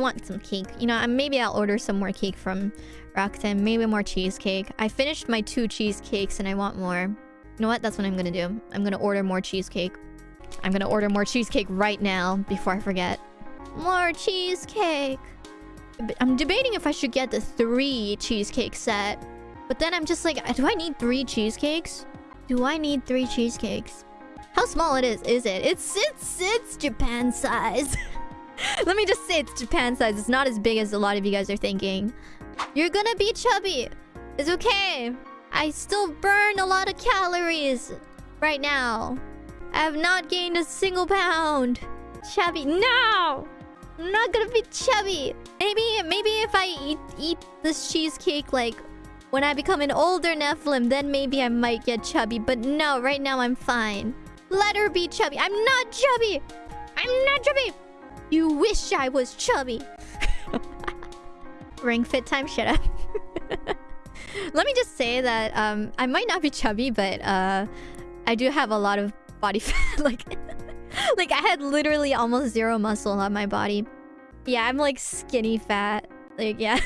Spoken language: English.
want some cake. You know, maybe I'll order some more cake from Rakuten. Maybe more cheesecake. I finished my two cheesecakes and I want more. You know what? That's what I'm gonna do. I'm gonna order more cheesecake. I'm gonna order more cheesecake right now before I forget. More cheesecake. I'm debating if I should get the three cheesecake set. But then I'm just like, do I need three cheesecakes? Do I need three cheesecakes? How small it is, is it? It's, it's, it's Japan size. Let me just say it's Japan size. It's not as big as a lot of you guys are thinking. You're gonna be chubby. It's okay. I still burn a lot of calories right now. I have not gained a single pound. Chubby. No! I'm not gonna be chubby. Maybe, maybe if I eat, eat this cheesecake, like, when I become an older Nephilim, then maybe I might get chubby. But no, right now I'm fine. Let her be chubby. I'm not chubby. I'm not chubby. You wish I was chubby. Ring fit time, shut up. Let me just say that um, I might not be chubby, but uh, I do have a lot of body fat. like, like I had literally almost zero muscle on my body. Yeah, I'm like skinny fat. Like, yeah.